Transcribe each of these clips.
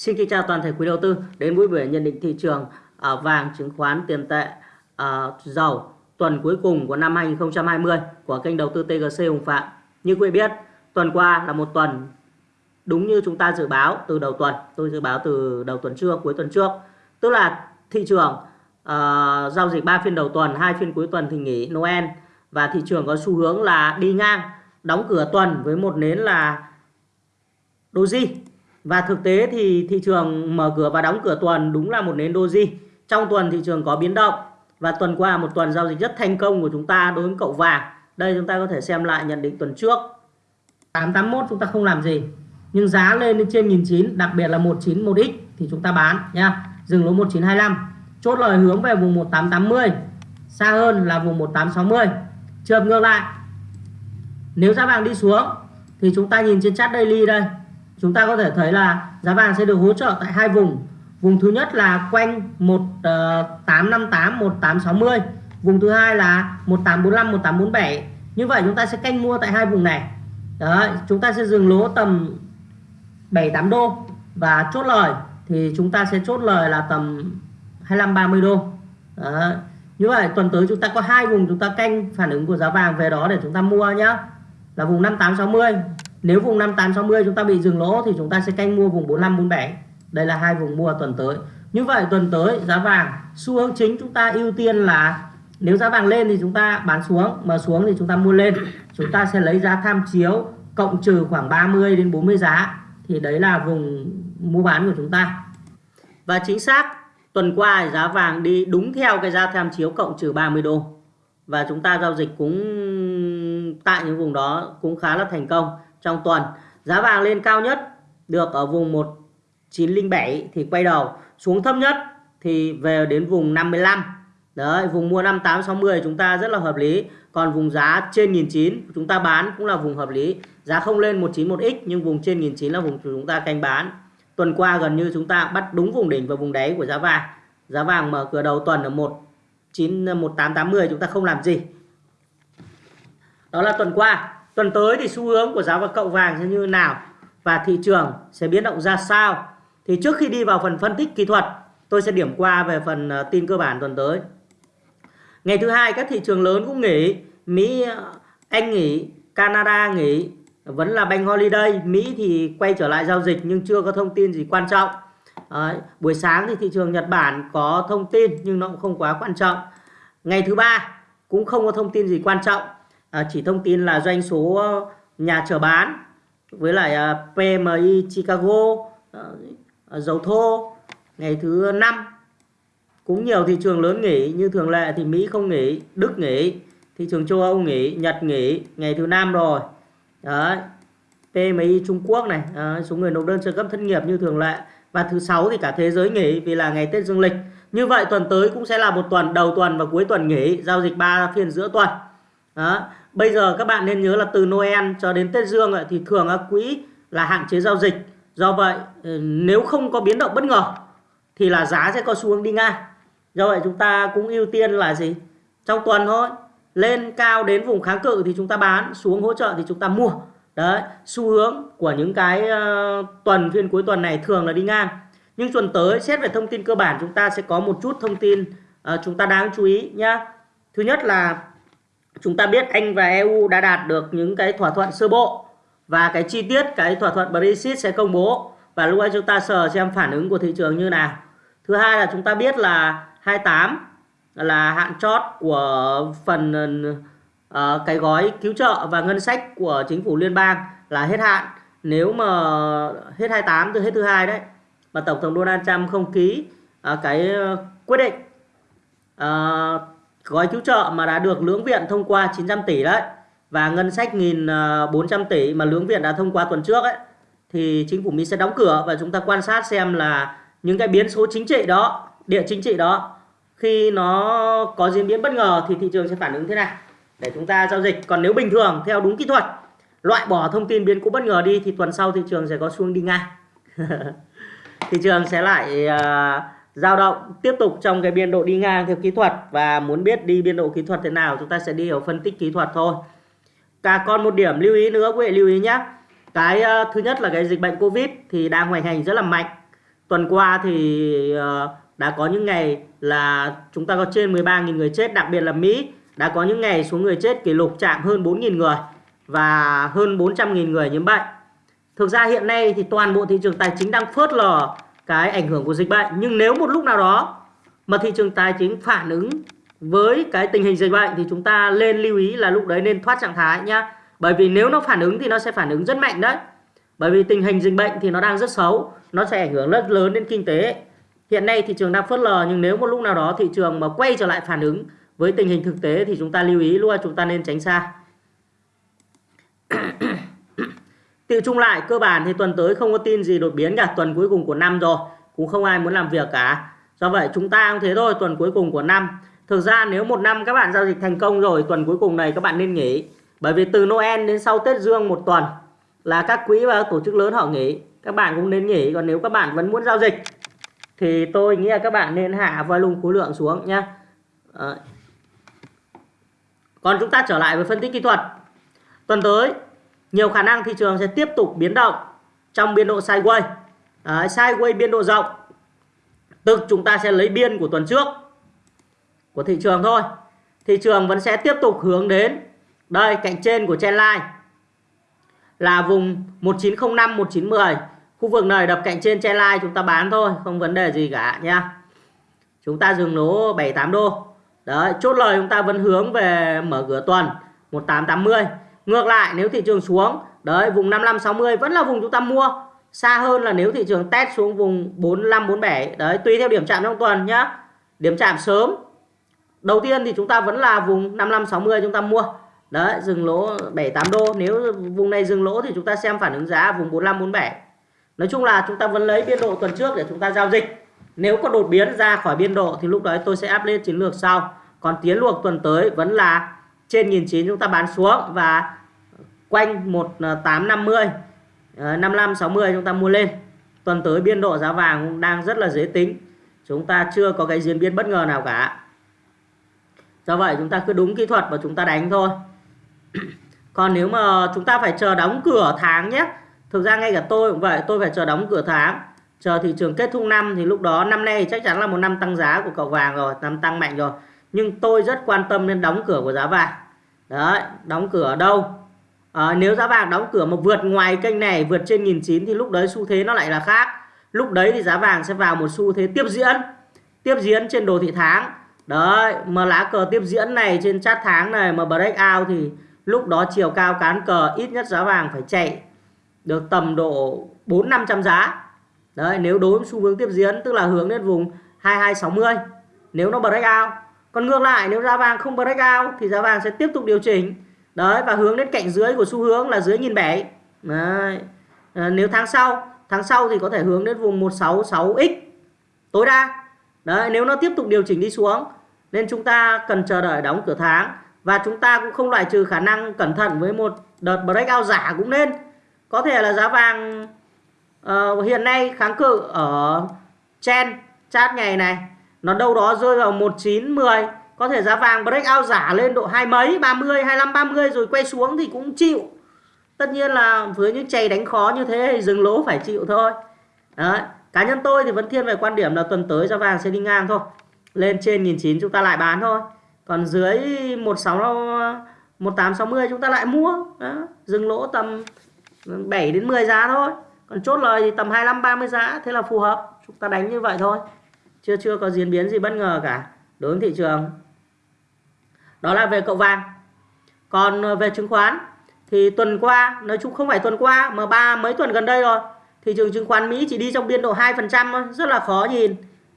Xin kính chào toàn thể quý đầu tư đến buổi buổi nhận định thị trường à, vàng, chứng khoán, tiền tệ, à, dầu tuần cuối cùng của năm 2020 của kênh đầu tư TGC Hùng Phạm. Như quý vị biết, tuần qua là một tuần đúng như chúng ta dự báo từ đầu tuần. Tôi dự báo từ đầu tuần trước, cuối tuần trước. Tức là thị trường uh, giao dịch 3 phiên đầu tuần, hai phiên cuối tuần thì nghỉ Noel và thị trường có xu hướng là đi ngang đóng cửa tuần với một nến là doji và thực tế thì thị trường mở cửa và đóng cửa tuần đúng là một nến doji. Trong tuần thị trường có biến động và tuần qua một tuần giao dịch rất thành công của chúng ta đối với cậu vàng. Đây chúng ta có thể xem lại nhận định tuần trước. 881 chúng ta không làm gì, nhưng giá lên đến trên 1009 đặc biệt là 191x thì chúng ta bán nha. Dừng lỗ 1925 chốt lời hướng về vùng 1880 xa hơn là vùng 1860 trường ngược lại. Nếu giá vàng đi xuống thì chúng ta nhìn trên chart daily đây chúng ta có thể thấy là giá vàng sẽ được hỗ trợ tại hai vùng. Vùng thứ nhất là quanh 1858 1860 ờ, vùng thứ hai là 1845 1847 như vậy chúng ta sẽ canh mua tại hai vùng này. Đấy, chúng ta sẽ dừng lỗ tầm 7 8 đô. Và chốt lời thì chúng ta sẽ chốt lời là tầm 25 30 đô. Đấy. như vậy tuần tới chúng ta có hai vùng chúng ta canh phản ứng của giá vàng về đó để chúng ta mua nhá. Là vùng 5860 nếu vùng 5860 chúng ta bị dừng lỗ thì chúng ta sẽ canh mua vùng 4547 đây là hai vùng mua tuần tới. Như vậy tuần tới giá vàng, xu hướng chính chúng ta ưu tiên là nếu giá vàng lên thì chúng ta bán xuống, mà xuống thì chúng ta mua lên. Chúng ta sẽ lấy giá tham chiếu cộng trừ khoảng 30 đến 40 giá thì đấy là vùng mua bán của chúng ta. Và chính xác, tuần qua giá vàng đi đúng theo cái giá tham chiếu cộng trừ 30 đô. Và chúng ta giao dịch cũng tại những vùng đó cũng khá là thành công trong tuần. Giá vàng lên cao nhất được ở vùng 1907 thì quay đầu xuống thấp nhất thì về đến vùng 55 đấy, vùng mua 5860 chúng ta rất là hợp lý. Còn vùng giá trên 1009 chúng ta bán cũng là vùng hợp lý. Giá không lên 191x nhưng vùng trên 1009 là vùng chúng ta canh bán. Tuần qua gần như chúng ta bắt đúng vùng đỉnh và vùng đáy của giá vàng. Giá vàng mở cửa đầu tuần ở 19 1880 chúng ta không làm gì. Đó là tuần qua tuần tới thì xu hướng của giá và cậu vàng sẽ như nào và thị trường sẽ biến động ra sao? Thì trước khi đi vào phần phân tích kỹ thuật tôi sẽ điểm qua về phần ờ, tin cơ bản tuần tới. Ngày thứ hai các thị trường lớn cũng nghỉ. Mỹ ờ, Anh nghỉ Canada nghỉ vẫn là Bank Holiday. Mỹ thì quay trở lại giao dịch nhưng chưa có thông tin gì quan trọng. Đấy, buổi sáng thì thị trường Nhật Bản có thông tin nhưng nó cũng không quá quan trọng. Ngày thứ ba cũng không có thông tin gì quan trọng à, chỉ thông tin là doanh số ờ, nhà chờ bán với lại ờ, PMI Chicago ờ, dầu thô ngày thứ năm. Cũng nhiều thị trường lớn nghỉ như thường lệ thì Mỹ không nghỉ Đức nghỉ thị trường châu Âu nghỉ Nhật nghỉ ngày thứ năm rồi. Đấy PMI Trung Quốc này à, số người nộp đơn trợ cấp thất nghiệp như thường lệ. Và thứ sáu thì cả thế giới nghỉ vì là ngày Tết Dương lịch. Như vậy tuần tới cũng sẽ là một tuần đầu tuần và cuối tuần nghỉ giao dịch 3 phiên giữa tuần đó. Bây giờ các bạn nên nhớ là từ Noel cho đến Tết Dương thì thường quỹ là hạn chế giao dịch. Do vậy ừ, nếu không có biến động bất ngờ thì là giá sẽ có xu hướng đi ngang. Do vậy chúng ta cũng ưu tiên là gì? Trong tuần thôi lên cao đến vùng kháng cự thì chúng ta bán xuống hỗ trợ thì chúng ta mua. Đấy xu hướng của những cái uh, tuần phiên cuối tuần này thường là đi ngang. Nhưng tuần tới xét về thông tin cơ bản chúng ta sẽ có một chút thông tin uh, chúng ta đáng chú ý nhá. Thứ nhất là chúng ta biết Anh và EU đã đạt được những cái thỏa thuận sơ bộ và cái chi tiết cái thỏa thuận Brexit sẽ công bố và lúc ấy chúng ta sờ xem phản ứng của thị trường như nào. Thứ hai là chúng ta biết là 28 là hạn chót của phần uh, cái gói cứu trợ và ngân sách của chính phủ liên bang là hết hạn. Nếu mà hết 28 từ hết thứ hai đấy mà tổng thống Donald Trump không ký uh, cái quyết định uh, gói cứu trợ mà đã được lưỡng viện thông qua 900 tỷ đấy và ngân sách 1.400 ờ, tỷ mà lưỡng viện đã thông qua tuần trước ấy thì chính phủ Mỹ sẽ đóng cửa và chúng ta quan sát xem là những cái biến số chính trị đó, địa chính trị đó khi nó có diễn biến bất ngờ thì thị trường sẽ phản ứng thế nào để chúng ta giao dịch. Còn nếu bình thường theo đúng kỹ thuật, loại bỏ thông tin biến cố bất ngờ đi thì tuần sau thị trường sẽ có xuống đi ngang. thị trường sẽ lại uh, dao động tiếp tục trong cái biên độ đi ngang theo kỹ thuật và muốn biết đi biên độ kỹ thuật thế nào chúng ta sẽ đi ở phân tích kỹ thuật thôi. Cả còn một điểm lưu ý nữa quý vị lưu ý nhé. Cái uh, thứ nhất là cái dịch bệnh Covid thì đang hoành hành rất là mạnh. tuần qua thì uh, đã có những ngày là chúng ta có trên 13.000 người chết đặc biệt là Mỹ đã có những ngày số người chết kỷ lục chạm hơn 4.000 người và hơn 400.000 người nhiễm bệnh thực ra hiện nay thì toàn bộ thị trường tài chính đang phớt lờ cái ảnh hưởng của dịch bệnh. Nhưng nếu một lúc nào đó mà thị trường tài chính phản ứng với cái tình hình dịch bệnh thì chúng ta lên lưu ý là lúc đấy nên thoát trạng thái nhá. Bởi vì nếu nó phản ứng thì nó sẽ phản ứng rất mạnh đấy. Bởi vì tình hình dịch bệnh thì nó đang rất xấu, nó sẽ ảnh hưởng rất lớn đến kinh tế. Hiện nay thị trường đang phớt lờ, nhưng nếu một lúc nào đó thị trường mà quay trở lại phản ứng với tình hình thực tế thì chúng ta lưu ý luôn chúng ta nên tránh xa. Tự chung lại, cơ bản thì tuần tới không có tin gì đột biến cả, tuần cuối cùng của năm rồi. Cũng không ai muốn làm việc cả. Do vậy chúng ta cũng thế thôi, tuần cuối cùng của năm. Thực ra nếu một năm các bạn giao dịch thành công rồi, tuần cuối cùng này các bạn nên nghỉ. Bởi vì từ Noel đến sau Tết Dương một tuần là các quỹ và tổ chức lớn họ nghỉ. Các bạn cũng nên nghỉ, còn nếu các bạn vẫn muốn giao dịch thì tôi nghĩ là các bạn nên hạ volume khối lượng xuống nhé à. còn chúng ta trở lại với phân tích kỹ thuật. Tuần tới nhiều khả năng thị trường sẽ tiếp tục biến động trong biên độ sideways à, sideways biên độ rộng. Tức chúng ta sẽ lấy biên của tuần trước của thị trường thôi. Thị trường vẫn sẽ tiếp tục hướng đến đây cạnh trên của trendline là vùng 1905 1910 khu vực này đập cạnh trên trendline chúng ta bán thôi không vấn đề gì cả nha. Chúng ta dừng lỗ 78 đô. Đấy chốt lời chúng ta vẫn hướng về mở cửa tuần 1880 ngược lại, nếu thị trường xuống, đấy, vùng 55 60 vẫn là vùng chúng ta mua. Xa hơn là nếu thị trường test xuống vùng 45 47 đấy, tùy theo điểm chạm trong tuần nhá. Điểm chạm sớm. Đầu tiên thì chúng ta vẫn là vùng 55 60 chúng ta mua. Đấy, dừng lỗ 78 đô. Nếu vùng này dừng lỗ thì chúng ta xem phản ứng giá vùng 45 47 nói chung là chúng ta vẫn lấy biên độ tuần trước để chúng ta giao dịch. Nếu có đột biến ra khỏi biên độ thì lúc đấy tôi sẽ áp lên chiến lược sau. Còn tiến luộc tuần tới vẫn là trên 1009 chúng ta bán xuống và quanh 1850 55 60 chúng ta mua lên. Tuần tới biên độ giá vàng cũng đang rất là dễ tính. Chúng ta chưa có cái diễn biến bất ngờ nào cả. Do vậy chúng ta cứ đúng kỹ thuật và chúng ta đánh thôi. Còn nếu mà chúng ta phải chờ đóng cửa tháng nhé, thực ra ngay cả tôi cũng vậy, tôi phải chờ đóng cửa tháng. Chờ thị trường kết thúc năm thì lúc đó năm nay chắc chắn là một năm tăng giá của cậu vàng rồi, năm tăng mạnh rồi. Nhưng tôi rất quan tâm đến đóng cửa của giá vàng. Đấy, đóng cửa ở đâu? À, nếu giá vàng đóng cửa mà vượt ngoài kênh này vượt trên nghìn chín thì lúc đấy xu thế nó lại là khác lúc đấy thì giá vàng sẽ vào một xu thế tiếp diễn tiếp diễn trên đồ thị tháng đấy mà lá cờ tiếp diễn này trên chart tháng này mà break out thì lúc đó chiều cao cán cờ ít nhất giá vàng phải chạy được tầm độ 4 500 giá. Đấy, nếu đối với xu hướng tiếp diễn tức là hướng đến vùng 2260 nếu nó break out. Còn ngược lại nếu giá vàng không break out thì giá vàng sẽ tiếp tục điều chỉnh. Đấy và hướng đến cạnh dưới của xu hướng là dưới nhìn bảy. Đấy. À, nếu tháng sau, tháng sau thì có thể hướng đến vùng 166x tối đa. Đấy, nếu nó tiếp tục điều chỉnh đi xuống nên chúng ta cần chờ đợi đóng cửa tháng và chúng ta cũng không loại trừ khả năng cẩn thận với một đợt breakout giả cũng nên có thể là giá vàng uh, hiện nay kháng cự ở trên chart ngày này nó đâu đó rơi vào 1910 có thể giá vàng breakout giả lên độ hai mấy 30 25 30 rồi quay xuống thì cũng chịu. Tất nhiên là với những chày đánh khó như thế thì dừng lỗ phải chịu thôi. Đấy. cá nhân tôi thì vẫn thiên về quan điểm là tuần tới giá vàng sẽ đi ngang thôi. Lên trên 1009 chúng ta lại bán thôi. Còn dưới 16 1860 chúng ta lại mua. Đó. dừng lỗ tầm 7 đến 10 giá thôi. Còn chốt lời thì tầm 25 30 giá, thế là phù hợp. Chúng ta đánh như vậy thôi. Chưa chưa có diễn biến gì bất ngờ cả. Đối với thị trường đó là về cậu vàng. Còn ờ, về chứng khoán thì tuần qua nói chung không phải tuần qua mà ba mấy tuần gần đây rồi thị trường chứng khoán Mỹ chỉ đi trong biên độ 2% thôi rất là khó nhìn.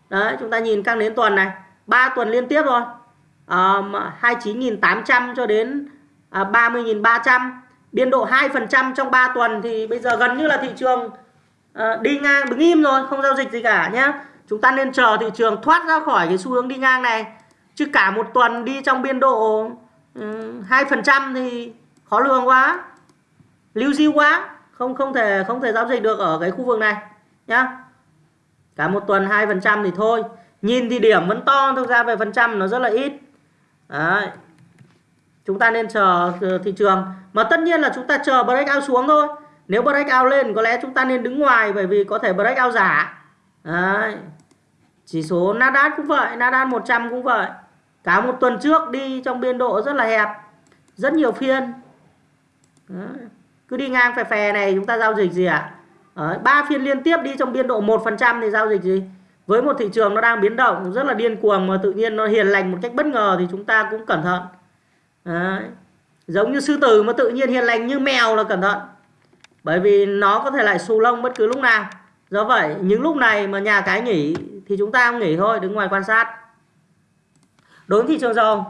Đấy chúng ta nhìn căng đến tuần này ba tuần liên tiếp rồi. À, 29.800 cho đến à, 30.300 biên độ 2% trong 3 tuần thì bây giờ gần như là thị trường uh, đi ngang đứng im rồi không giao dịch gì cả nhé chúng ta nên chờ thị trường thoát ra khỏi cái xu hướng đi ngang này chứ cả một tuần đi trong biên độ ừ, hai phần trăm thì khó lường quá. Lưu diêu quá không không thể không thể giao dịch được ở cái khu vực này nhá. Cả một tuần hai phần trăm thì thôi. Nhìn thì điểm vẫn to thực ra về phần trăm nó rất là ít. Đấy. Chúng ta nên chờ ờ, thị trường. Mà tất nhiên là chúng ta chờ breakout xuống thôi. Nếu breakout lên có lẽ chúng ta nên đứng ngoài bởi vì có thể breakout giả. Đấy. Chỉ số Nasdaq cũng vậy, Nasdaq 100 cũng vậy. Cả một tuần trước đi trong biên độ rất là hẹp, rất nhiều phiên. Đó. Cứ đi ngang phè phè này chúng ta giao dịch gì ạ? À? ba phiên liên tiếp đi trong biên độ 1% thì giao dịch gì? Với một thị trường nó đang biến động rất là điên cuồng mà tự nhiên nó hiền lành một cách bất ngờ thì chúng ta cũng cẩn thận. Đấy. Giống như sư tử mà tự nhiên hiền lành như mèo là cẩn thận. Bởi vì nó có thể lại xù lông bất cứ lúc nào. Do vậy những lúc này mà nhà cái nghỉ thì chúng ta không nghỉ thôi, đứng ngoài quan sát. Đối với thị trường dầu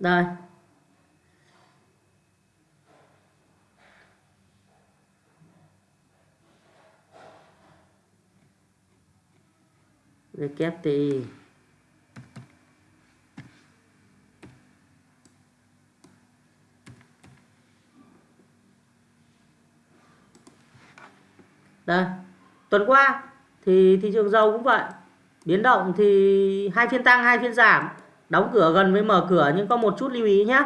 Đây. WTI Đây, tuần qua thì thị trường dầu cũng vậy. Biến động thì hai phiên tăng, hai phiên giảm, đóng cửa gần với mở cửa nhưng có một chút lưu ý nhé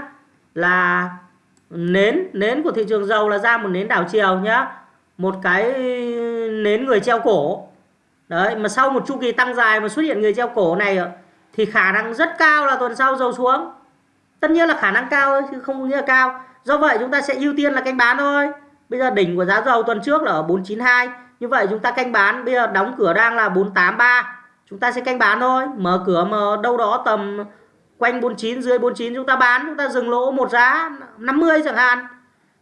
là nến nến của thị trường dầu là ra một nến đảo chiều nhá. Một cái nến người treo cổ. Đấy, mà sau một chu kỳ tăng dài mà xuất hiện người treo cổ này thì khả năng rất cao là tuần sau dầu xuống. Tất nhiên là khả năng cao chứ không nghĩa là cao. Do vậy chúng ta sẽ ưu tiên là canh bán thôi. Bây giờ đỉnh của giá dầu tuần trước là ở 492. Như vậy chúng ta canh bán. Bây giờ đóng cửa đang là 483. Chúng ta sẽ canh bán thôi. Mở cửa mà đâu đó tầm quanh 49 dưới 49 chúng ta bán. Chúng ta dừng lỗ một giá 50 chẳng hạn.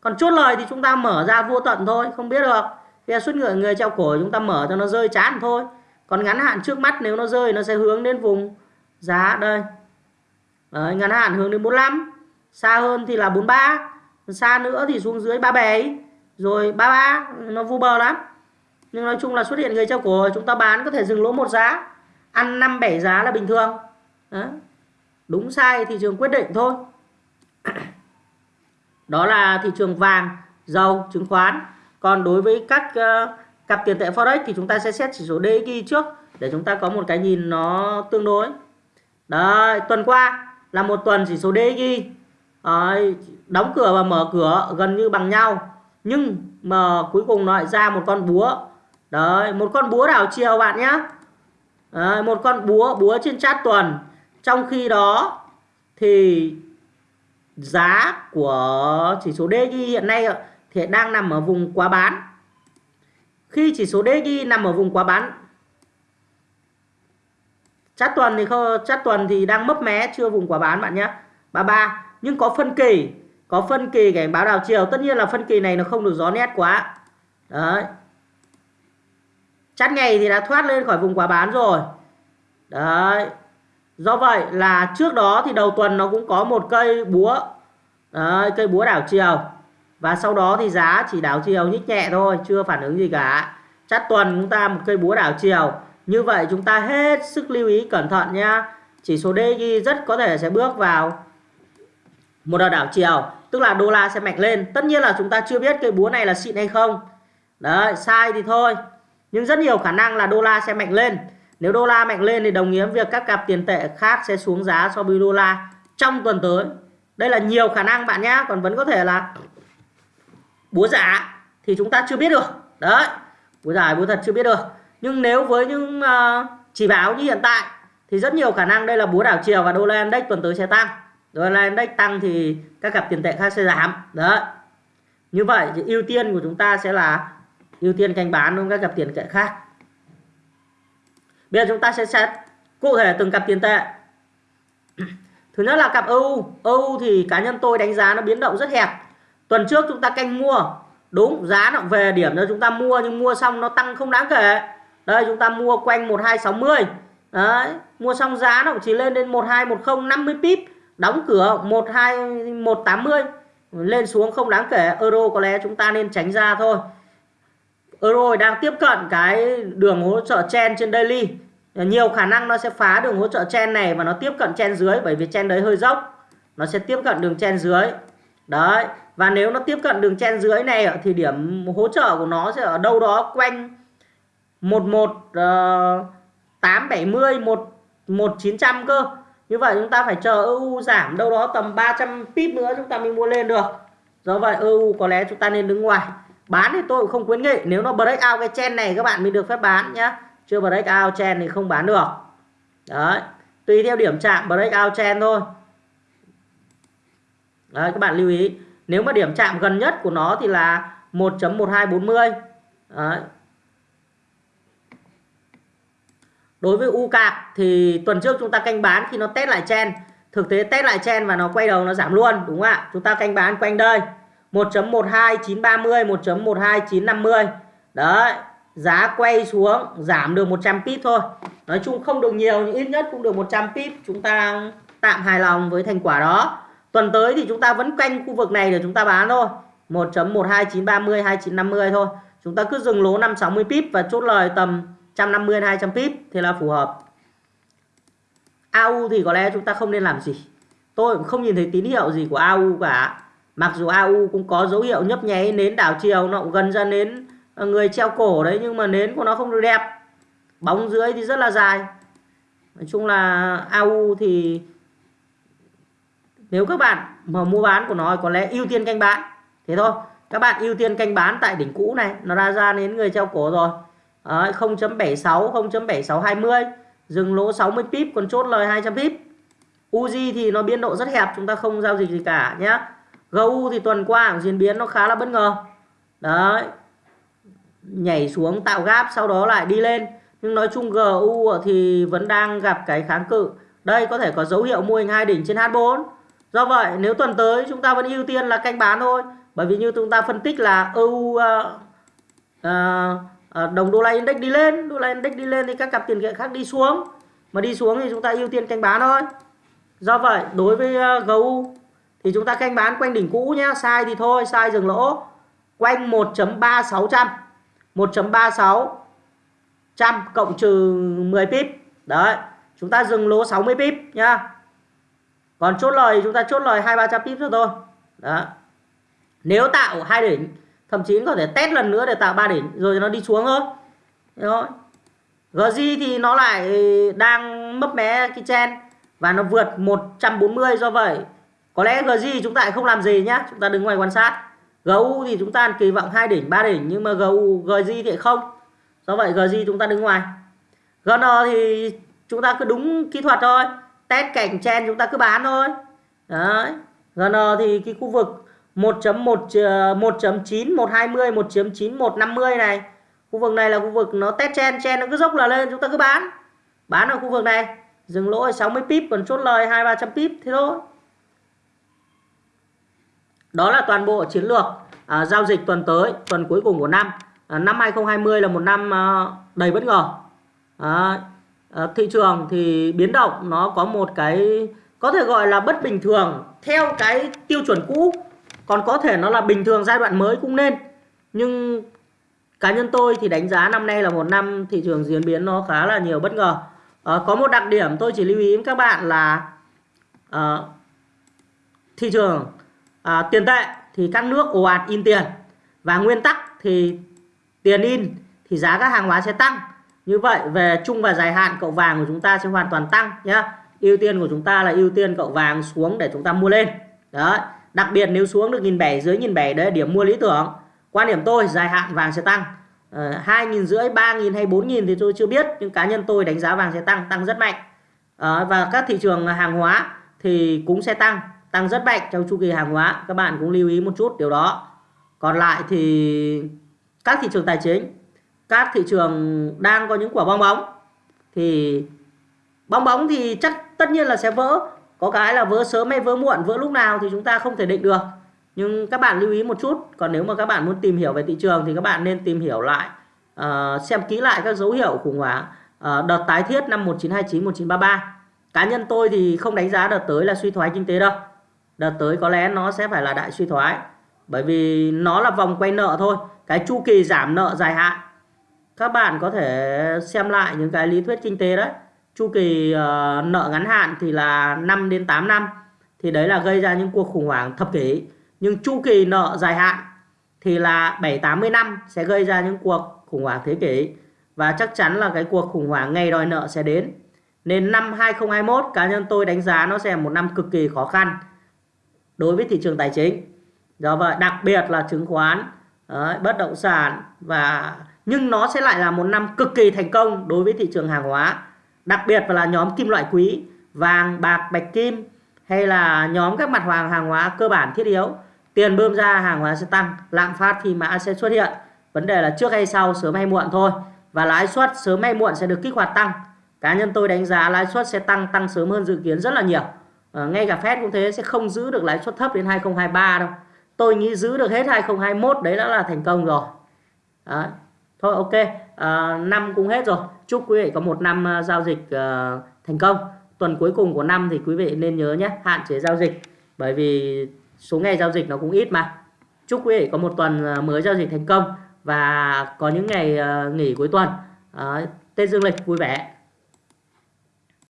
Còn chốt lời thì chúng ta mở ra vô tận thôi. Không biết được. Bây giờ xuất người người treo cổ chúng ta mở cho nó rơi chán thôi. Còn ngắn hạn trước mắt nếu nó rơi nó sẽ hướng đến vùng giá đây. Đấy, ngắn hạn hướng đến 45. Xa hơn thì là 43. Xa nữa thì xuống dưới 37 rồi ba ba nó vu bờ lắm. Nhưng nói chung là xuất hiện người treo cổ chúng ta bán có thể dừng lỗ một giá. Ăn năm bảy giá là bình thường. Đó. đúng sai thị trường quyết định thôi. Đó là thị trường vàng dầu chứng khoán. Còn đối với các uh, cặp tiền tệ forex thì chúng ta sẽ xét chỉ số DXY trước để chúng ta có một cái nhìn nó tương đối. Đấy tuần qua là một tuần chỉ số DXY uh, đóng cửa và mở cửa gần như bằng nhau nhưng mà cuối cùng nó lại ra một con búa. Đấy một con búa đảo chiều bạn nhé đấy, một con búa búa trên chat tuần. Trong khi đó thì giá của chỉ số DXY hiện nay thì đang nằm ở vùng quá bán. Khi chỉ số DXY nằm ở vùng quá bán chát tuần thì không chát tuần thì đang mấp mé chưa vùng quá bán bạn nhé 33 nhưng có phân kỳ có phân kỳ cảnh báo đảo chiều. Tất nhiên là phân kỳ này nó không được gió nét quá. Đấy. Chát ngày thì đã thoát lên khỏi vùng quá bán rồi. Đấy. Do vậy là trước đó thì đầu tuần nó cũng có một cây búa. Đấy, cây búa đảo chiều. Và sau đó thì giá chỉ đảo chiều nhích nhẹ thôi chưa phản ứng gì cả. Chắt tuần chúng ta một cây búa đảo chiều. Như vậy chúng ta hết sức lưu ý cẩn thận nhá. Chỉ số DXY rất có thể sẽ bước vào một đợt đảo chiều tức là đô la sẽ mạch lên. Tất nhiên là chúng ta chưa biết cây búa này là xịn hay không. Đấy sai thì thôi. Nhưng rất nhiều khả năng là đô la sẽ mạnh lên. Nếu đô la mạnh lên thì đồng nghĩa việc các cặp tiền tệ khác sẽ xuống giá so với đô la trong tuần tới. Đây là nhiều khả năng bạn nhé còn vẫn có thể là búa giả thì chúng ta chưa biết được. Đấy búa giả búa thật chưa biết được. Nhưng nếu với những uh, chỉ báo như hiện tại thì rất nhiều khả năng đây là búa đảo chiều và đô la index tuần tới sẽ tăng đô la index tăng thì các cặp tiền tệ khác sẽ giảm. Đấy. Như vậy thì ưu tiên của chúng ta sẽ là ưu tiên canh bán luôn các cặp tiền tệ khác. Bây giờ chúng ta sẽ xét cụ thể từng cặp tiền tệ. Thứ nhất là cặp EU EU thì cá nhân tôi đánh giá nó biến động rất hẹp. Tuần trước chúng ta canh mua. Đúng, giá nó về điểm cho chúng ta mua, nhưng mua xong nó tăng không đáng kể. Đây, chúng ta mua quanh 1260 đấy, mua xong giá nó chỉ lên đến 1210 50 pip đóng cửa 12 180 lên xuống không đáng kể. Euro có lẽ chúng ta nên tránh ra thôi. Euro đang tiếp cận cái đường hỗ trợ chen trên daily. Nhiều khả năng nó sẽ phá đường hỗ trợ chen này và nó tiếp cận chen dưới bởi vì chen đấy hơi dốc. Nó sẽ tiếp cận đường chen dưới. Đấy và nếu nó tiếp cận đường chen dưới này thì điểm hỗ trợ của nó sẽ ở đâu đó quanh 11 uh, 870 1 1900 cơ như vậy chúng ta phải chờ EU giảm đâu đó tầm 300 pip nữa chúng ta mới mua lên được. Do vậy EU có lẽ chúng ta nên đứng ngoài. Bán thì tôi cũng không khuyến nghị. Nếu nó break out cái chen này, các bạn mới được phép bán nhá. Chưa break out chen thì không bán được. Đấy. Tùy theo điểm chạm, break out chen thôi. Đấy, các bạn lưu ý. Nếu mà điểm chạm gần nhất của nó thì là 1.1240 đấy. Đối với u cạc thì tuần trước chúng ta canh bán khi nó test lại chen thực tế test lại chen và nó quay đầu nó giảm luôn, đúng không ạ? Chúng ta canh bán quanh đây 1.12930 1.12950 đấy, giá quay xuống, giảm được 100 pip thôi. Nói chung không được nhiều nhưng ít nhất cũng được 100 pip. Chúng ta tạm hài lòng với thành quả đó. Tuần tới thì chúng ta vẫn canh khu vực này để chúng ta bán thôi. 1.12930 2950 thôi. Chúng ta cứ dừng lỗ 560 pip và chốt lời tầm 150 200 pip thì là phù hợp. AU thì có lẽ chúng ta không nên làm gì. Tôi cũng không nhìn thấy tín hiệu gì của AU cả. Mặc dù AU cũng có dấu hiệu nhấp nháy nến đảo chiều, nó cũng gần ra nến ờ, người treo cổ đấy, nhưng mà nến của nó không được đẹp. Bóng dưới thì rất là dài. Nói chung là AU thì nếu các bạn mà mua bán của nó có lẽ ưu tiên canh bán. Thế thôi. Các bạn ưu tiên canh bán tại đỉnh cũ này, nó ra ra đến người treo cổ rồi. 0.76 0.7620 dừng lỗ 60 pip còn chốt lời 200 pip. Uzi thì nó biên độ rất hẹp chúng ta không giao dịch gì cả nhé GU thì tuần qua diễn biến nó khá là bất ngờ. Đấy. Nhảy xuống tạo gap sau đó lại đi lên. Nhưng nói chung GU thì vẫn đang gặp cái kháng cự. Đây có thể có dấu hiệu mô hình hai đỉnh trên H4 do vậy nếu tuần tới chúng ta vẫn ưu tiên là canh bán thôi. Bởi vì như chúng ta phân tích là EU uh, uh, Ờ, đồng đô la index đi lên đô la index đi lên thì các cặp tiền tệ khác đi xuống. Mà đi xuống thì chúng ta ưu tiên canh bán thôi. Do vậy đối với ờ, uh, GU thì chúng ta canh bán quanh đỉnh cũ nhá sai thì thôi sai dừng lỗ. Quanh 1.3600 1.36 trăm cộng trừ 10 pip. Đấy chúng ta dừng lỗ 60 pip nhá. Còn chốt lời chúng ta chốt lời hai ba trăm pip cho thôi. Đó. Nếu tạo hai đỉnh thậm chí có thể test lần nữa để tạo ba đỉnh, rồi nó đi xuống thôi. Đó GG thì nó lại đang mấp mé cái chen và nó vượt 140 do vậy. Có lẽ GG chúng ta lại không làm gì nhá, chúng ta đứng ngoài quan sát. GU thì chúng ta kỳ vọng hai đỉnh, ba đỉnh, nhưng mà GU GG thì không. Do vậy GG chúng ta đứng ngoài. GN thì chúng ta cứ đúng kỹ thuật thôi. Test cảnh chen chúng ta cứ bán thôi. Đấy. GN thì cái khu vực 1.1 1.9 120 1.9 150 này. Khu vực này là khu vực nó test chen chen nó cứ dốc là lên chúng ta cứ bán. Bán ở khu vực này. Dừng lỗ 60 pip còn chốt lời hai ba trăm pip thế thôi. Đó là toàn bộ chiến lược à, giao dịch tuần tới tuần cuối cùng của năm. À, năm 2020 là một năm à, đầy bất ngờ. À, à, thị trường thì biến động nó có một cái có thể gọi là bất bình thường theo cái tiêu chuẩn cũ còn có thể nó là bình thường giai đoạn mới cũng nên. Nhưng cá nhân tôi thì đánh giá năm nay là một năm thị trường diễn biến nó khá là nhiều bất ngờ. À, có một đặc điểm tôi chỉ lưu ý với các bạn là à, thị trường à, tiền tệ thì các nước ồ ạt in tiền và nguyên tắc thì tiền in thì giá các hàng hóa sẽ tăng. Như vậy về chung và dài hạn cậu vàng của chúng ta sẽ hoàn toàn tăng nhé ưu tiên của chúng ta là ưu tiên cậu vàng xuống để chúng ta mua lên. Đấy đặc biệt nếu xuống được nghìn bảy dưới nghìn bảy đấy điểm mua lý tưởng. Quan điểm tôi dài hạn vàng sẽ tăng. Ờ, hai nghìn rưỡi ba nghìn hay bốn nghìn thì tôi chưa biết nhưng cá nhân tôi đánh giá vàng sẽ tăng tăng rất mạnh. À, và các thị trường hàng hóa thì cũng sẽ tăng tăng rất mạnh trong chu kỳ hàng hóa. Các bạn cũng lưu ý một chút điều đó. Còn lại thì các thị trường tài chính các thị trường đang có những quả bong bóng. Thì bong bóng thì chắc tất nhiên là sẽ vỡ có cái là vỡ sớm hay vỡ muộn vỡ lúc nào thì chúng ta không thể định được. Nhưng các bạn lưu ý một chút còn nếu mà các bạn muốn tìm hiểu về thị trường thì các bạn nên tìm hiểu lại uh, xem kỹ lại các dấu hiệu khủng hoảng uh, đợt tái thiết năm 1929 1933 cá nhân tôi thì không đánh giá đợt tới là suy thoái kinh tế đâu. Đợt tới có lẽ nó sẽ phải là đại suy thoái bởi vì nó là vòng quay nợ thôi cái chu kỳ giảm nợ dài hạn. Các bạn có thể xem lại những cái lý thuyết kinh tế đấy chu kỳ uh, nợ ngắn hạn thì là 5 đến 8 năm thì đấy là gây ra những cuộc khủng hoảng thập kỷ nhưng chu kỳ nợ dài hạn thì là 7 80 năm sẽ gây ra những cuộc khủng hoảng thế kỷ và chắc chắn là cái cuộc khủng hoảng ngày đòi nợ sẽ đến Nên năm 2021 cá nhân tôi đánh giá nó sẽ là một năm cực kỳ khó khăn đối với thị trường tài chính. Do vậy đặc biệt là chứng khoán, đấy, bất động sản và nhưng nó sẽ lại là một năm cực kỳ thành công đối với thị trường hàng hóa. Đặc biệt là nhóm kim loại quý, vàng, bạc, bạch kim hay là nhóm các mặt hàng hàng hóa cơ bản thiết yếu. Tiền bơm ra hàng hóa sẽ tăng, lạm phát thì mã sẽ xuất hiện. Vấn đề là trước hay sau, sớm hay muộn thôi. Và lãi suất sớm hay muộn sẽ được kích hoạt tăng. Cá nhân tôi đánh giá lãi suất sẽ tăng tăng sớm hơn dự kiến rất là nhiều. À, ngay cả Fed cũng thế sẽ không giữ được lãi suất thấp đến 2023 đâu. Tôi nghĩ giữ được hết 2021 đấy đã là thành công rồi. à, Thôi ok, à, năm cũng hết rồi. Chúc quý vị có một năm ờ, giao dịch uh, thành công. Tuần cuối cùng của năm thì quý vị nên nhớ nhé, hạn chế giao dịch. Bởi vì số ngày giao dịch nó cũng ít mà. Chúc quý vị có một tuần ờ, mới giao dịch thành công và có những ngày uh, nghỉ cuối tuần. Uh, Tết Dương lịch vui vẻ.